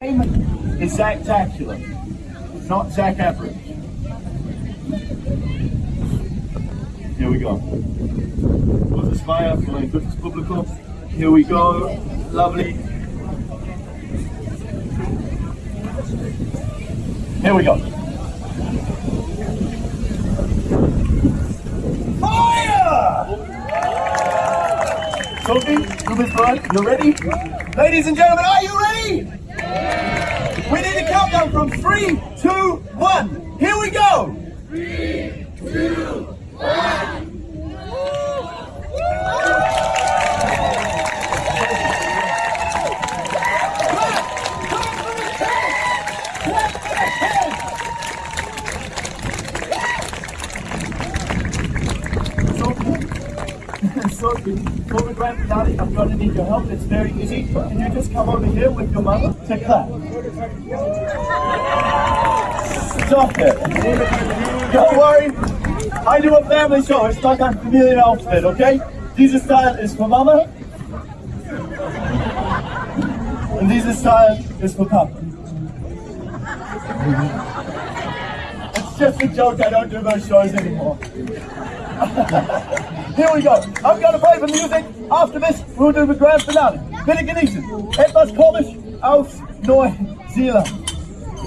name is Zactacular, not Zach Average. Here we go. Vamos España, con el público. Here we go. Lovely. Here we go. Fire! Sophie, you Miss Brian, you ready? Ladies and gentlemen, are you ready? We need a countdown from three, two, one. Here we go. Three, two, one. So, for grand finale, I'm going to need your help. It's very easy. Can you just come over here with your mother to clap? Stop it. Don't worry. I do a family show. It's like a familiar outfit, okay? This style is for mama. And this style is for papa. It's just a joke. I don't do those shows anymore. Here we go. I'm going to play the music. After this, we'll do the grand finale. Genießen. Etwas komisch aus Neuseeland.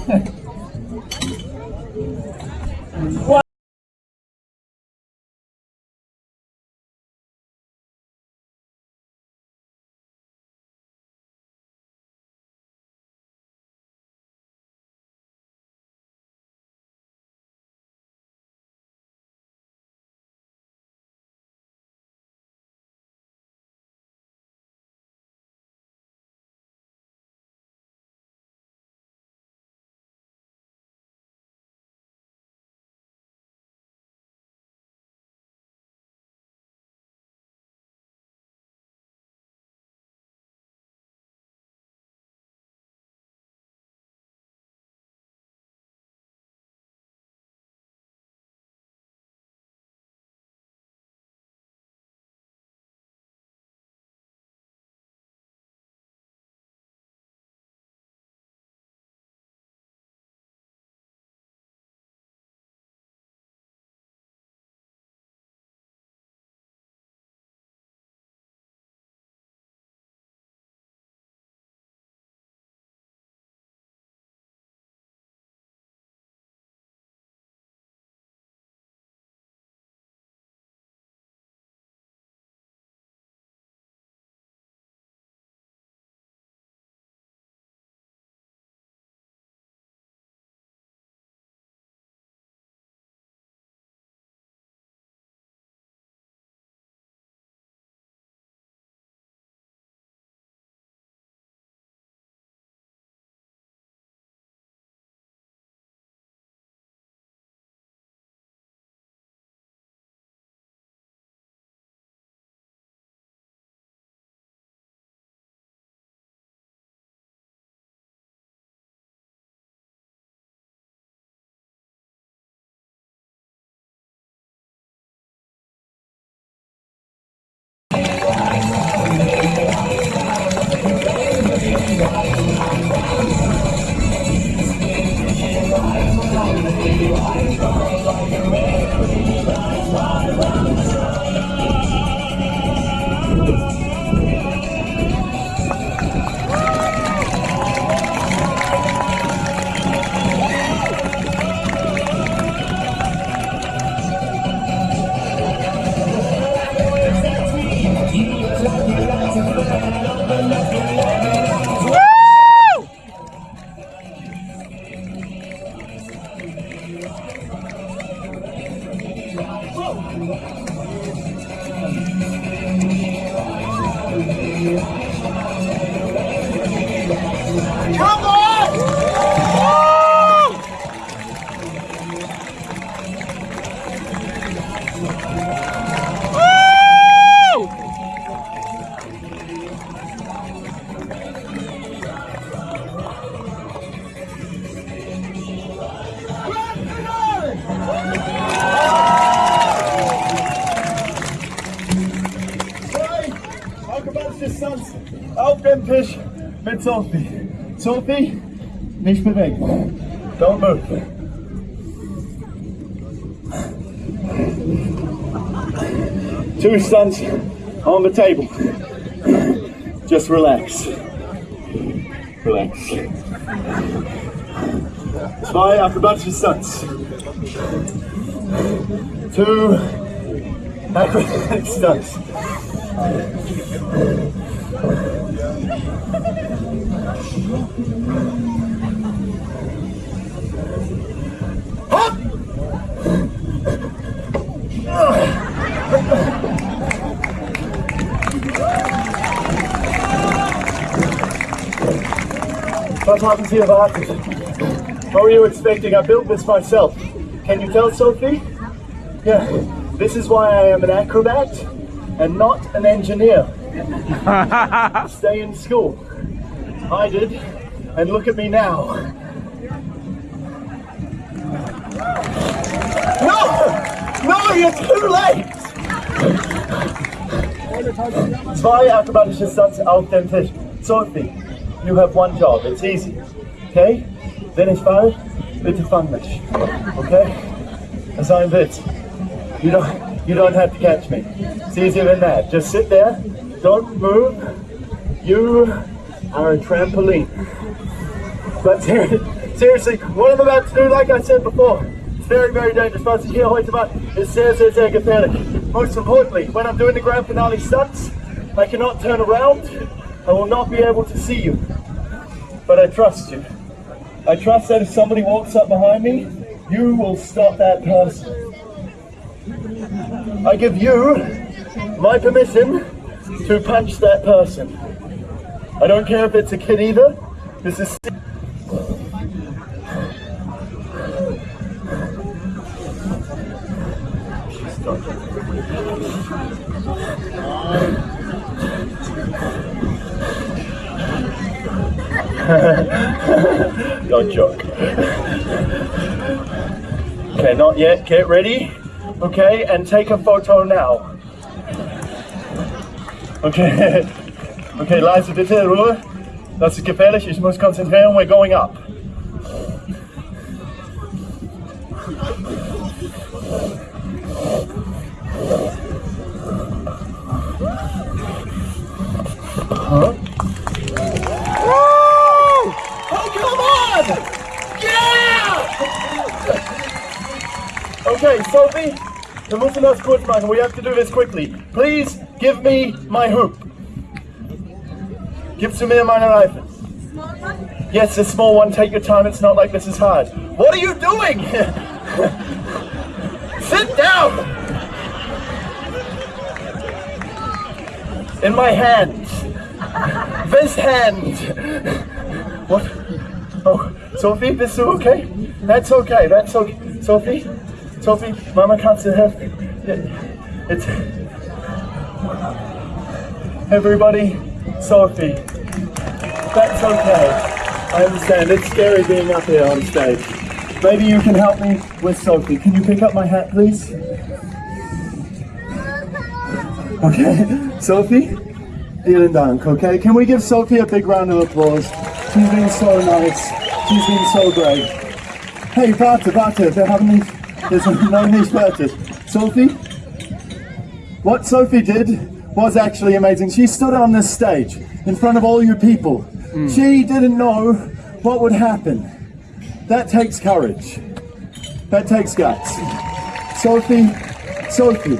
Come Dem Tisch mit Sophie. Sophie, nicht bewegen. Don't move. Two stunts on the table. Just relax. Relax. Zwei akrobatische Stunts. Two acrobatic stunts. What happened to your? What were you expecting? I built this myself. Can you tell Sophie? Yeah, this is why I am an acrobat and not an engineer. Stay in school. I did, and look at me now. No! No, you're too late! Zwei akrobatische Stunts auf dem Tisch. Sophie, you have one job. It's easy. Okay? Wenn ich fall, bitte fang mich. Okay? That's ein Witz. You don't, you don't have to catch me. It's easier than that. Just sit there. Don't move. You are a trampoline. But ser- seriously, what I'm about to do, like I said before, it's very, very dangerous. Hier heute mache, ist sehr, sehr, sehr gefährlich. Most importantly, when I'm doing the grand finale stunts, I cannot turn around. I will not be able to see you. But I trust you. I trust that if somebody walks up behind me, you will stop that person. I give you my permission to punch that person. I don't care if it's a kid either. This is. Don't joke. Okay, not yet. Get ready. Okay, and take a photo now. Okay. Okay, leise bitte Ruhe. Das ist gefährlich. Ich muss konzentrieren. We're going up. Huh? Oh, come on! Yeah! Okay, Sophie, wir müssen das kurz machen. We have to do this quickly. Please give me my hoop. Gibst du mir meine Reifen? Yes, a small one. Take your time. It's not like this is hard. What are you doing? Sit down. In my hand. This hand. What? Oh, Sophie, bist du okay? That's okay. That's okay. Sophie, Sophie, Mama, kannst du helfen? It's everybody. Sophie, that's okay. I understand. It's scary being up here on stage. Maybe you can help me with Sophie. Can you pick up my hat, please? Okay, Sophie, vielen Dank, okay? Can we give Sophie a big round of applause? She's been so nice. She's been so great. Hey, warte, warte, wir haben nicht, there's no nicht fertig. Sophie, what Sophie did was actually amazing. She stood on this stage in front of all you people. Hmm. She didn't know what would happen. That takes courage. That takes guts. Sophie, Sophie,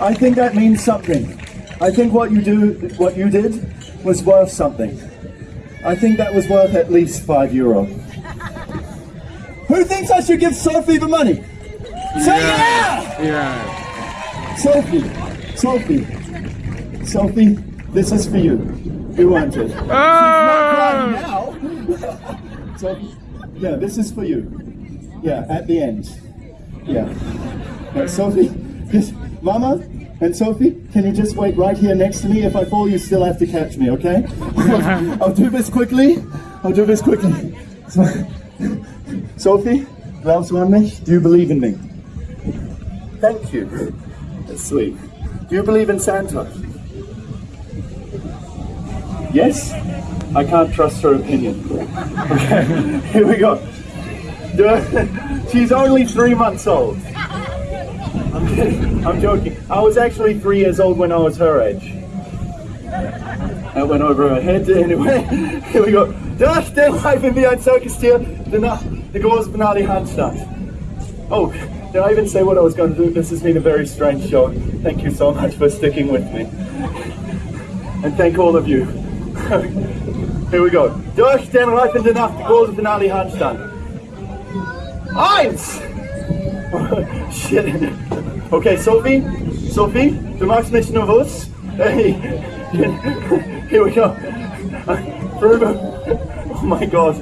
I think that means something. I think what you do, what you did, was worth something. I think that was worth at least five euro. Who thinks I should give Sophie the money? Say yeah! Yeah. Sophie, Sophie, Sophie, this is for you. You want it. Ah! now. so, yeah, this is for you. Yeah, at the end. Yeah. Right, Sophie, this, Mama and Sophie, can you just wait right here next to me? If I fall, you still have to catch me, okay? I'll do this quickly. I'll do this quickly. So, Sophie, glaubst du an mich? Do you believe in me? Thank you. That's sweet. Do you believe in Santa? Yes? I can't trust her opinion. Okay, here we go. She's only three months old. I'm kidding. I'm joking. I was actually three years old when I was her age. That went over her head anyway. Here we go. Dag, den Reifen wie ein Circus-Tier, danach the große finale Handstand. Oh, did I even say what I was going to do? This has been a very strange show. Thank you so much for sticking with me. And thank all of you. Here we go. Durch den Reifen danach die große finale Handstand. Eins! Shit. Okay, Sophie, Sophie, du machst mich nervös. Hey, here we go. Oh my god.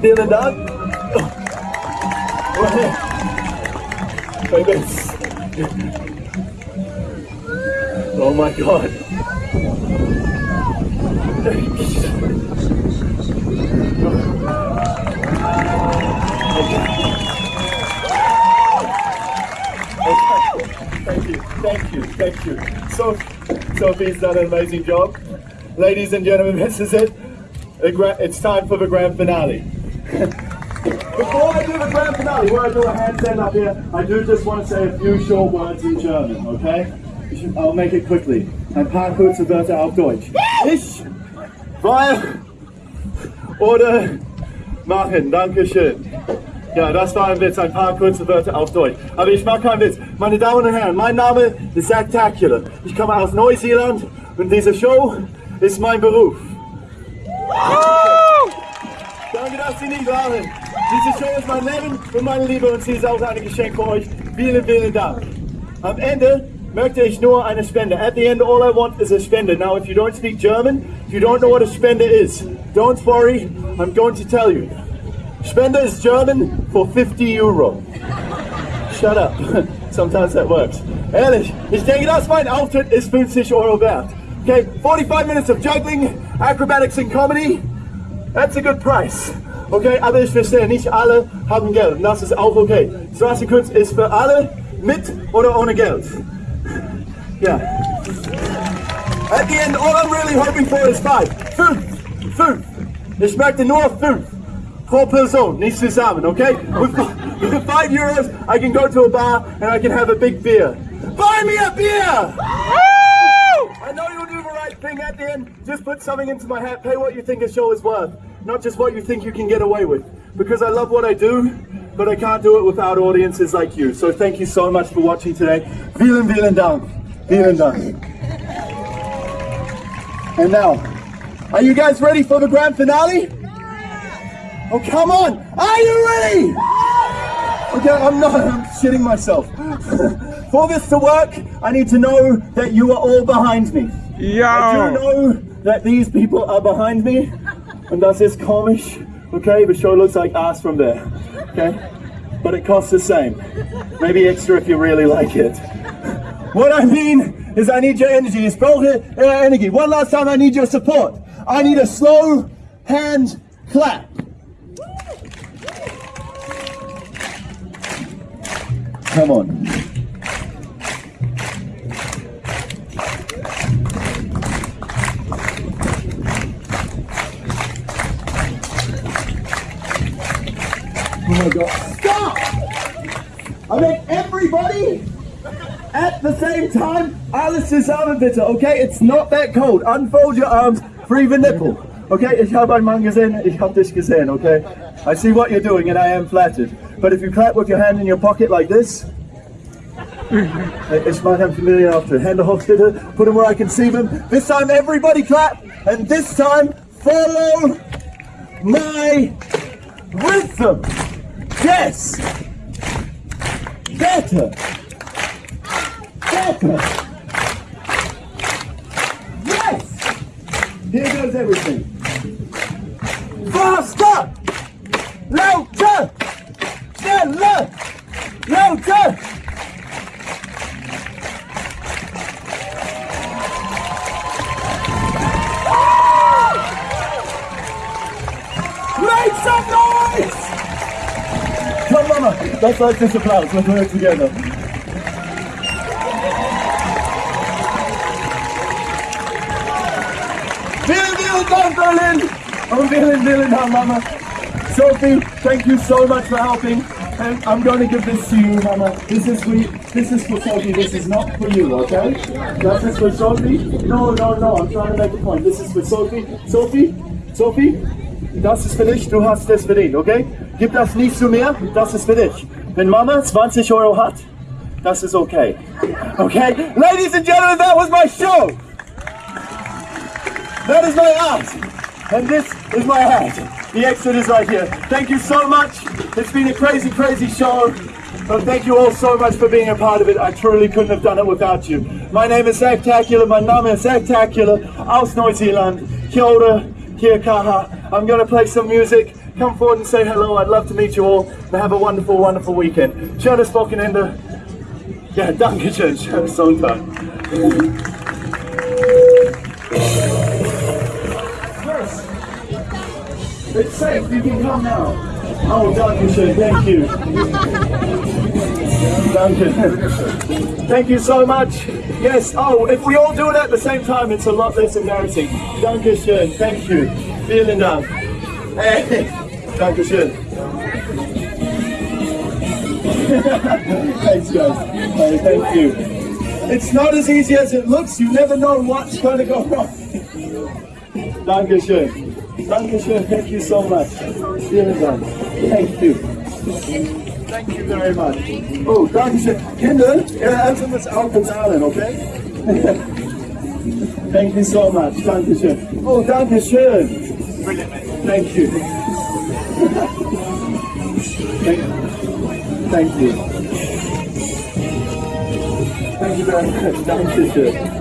Vielen Dank. Like this. Oh my god. Thank you, thank you, thank you. So, Sophie's done an amazing job. Ladies and gentlemen, this is it. It's time for the grand finale. Before I do the grand finale, where I do a handstand up here, I do just want to say a few short words in German, okay? I'll make it quickly. Ein paar kurze Wörter auf Deutsch. Ich, weil, oder machen. Dankeschön. Ja, das war ein Witz, ein paar kurze Wörter auf Deutsch. Aber ich mache keinen Witz. Meine Damen und Herren, mein Name ist Zactacular. Ich komme aus Neuseeland und diese Show ist mein Beruf. Danke, dass Sie nicht lachen. Diese Show ist mein Leben und meine Liebe und sie ist auch ein Geschenk für euch. Vielen, vielen Dank. Am Ende möchte ich nur eine Spende. At the end, all I want is a spende. Now, if you don't speak German, if you don't know what a spende is, don't worry, I'm going to tell you. Spender is German for 50 Euro. Shut up. Sometimes that works. Ehrlich, ich denke, dass mein Auftritt ist 50 Euro wert. Okay, 45 minutes of juggling, acrobatics and comedy. That's a good price. Okay, aber ich verstehe, nicht alle haben Geld. Und das ist auch okay. Straßenkunst ist für alle mit oder ohne Geld. Ja. At the end, all I'm really hoping for is five. Fünf. Fünf. Ich möchte nur fünf. Pro Person, nicht zusammen, okay? With, with five euros, I can go to a bar and I can have a big beer. Buy me a beer! I know you'll do the right thing at the end. Just put something into my hat. Pay what you think a show is worth, not just what you think you can get away with. Because I love what I do, but I can't do it without audiences like you. So thank you so much for watching today. Vielen, vielen Dank. Vielen Dank. And now, are you guys ready for the grand finale? Oh, come on. Are you ready? Okay, I'm not, I'm shitting myself. For this to work, I need to know that you are all behind me. Yeah. I do know that these people are behind me, and that's ist komisch. Okay, the show looks like ass from there. Okay, but it costs the same. Maybe extra if you really like it. What I mean is I need your energy. Ich brauche uh, energy. One last time, I need your support. I need a slow hand clap. Come on. Oh my god. Stop! I mean, everybody at the same time, alles zusammen bitte, okay? It's not that cold. Unfold your arms, free the nipple. Okay, ich habe einen Mann gesehen, ich habe dich gesehen, okay? I see what you're doing and I am flattered. But if you clap with your hand in your pocket like this, ich mache ein familiar after. Hände hoch put them where I can see them. This time everybody clap, and this time follow my rhythm. Yes! Better! Better! Yes! Here goes everything. Faster! Louder! Schneller! Louder! Make some noise! Come mama, let's like this applause, let's work together. Oh, vielen, vielen Dank, Mama. Sophie, thank you so much for helping. And I'm going to give this to you, Mama. This is for you. This is for Sophie. This is not for you, okay? This is for Sophie. No, no, no. I'm trying to make a point. This is for Sophie. Sophie, Sophie, das ist für dich. Du hast das verdient, okay? Gib das nicht zu mir. Das ist für dich. Wenn Mama 20 Euro hat, das ist okay. Okay? Ladies and gentlemen, that was my show. That is my art. And this is my hat. The exit is right here. Thank you so much. It's been a crazy, crazy show. But thank you all so much for being a part of it. I truly couldn't have done it without you. My name is Zactacular. My name is Zactacular. Aus Neuseeland. Kia ora, kia kaha. I'm going to play some music. Come forward and say hello. I'd love to meet you all. And have a wonderful, wonderful weekend. Schönes Wochenende. Ja, danke schön. Schönes Sonntag. It's safe. You can come now. Oh, danke schön. Thank you. Danke. Thank you so much. Yes. Oh, if we all do it at the same time, it's a lot less embarrassing. Danke schön. Thank you. Vielen Dank. Hey. Danke. Thanks, guys. Hey, thank you. It's not as easy as it looks. You never know what's going to go wrong. Dankeschön. Dankeschön. Thank you so much. Thank you. Thank you very much. Oh, Dankeschön. Kinder, ihr helft uns auch bezahlen, okay? Thank you so much. Dankeschön. Oh, Dankeschön. Thank you. Oh, thank, thank you. Thank you very much. Dankeschön.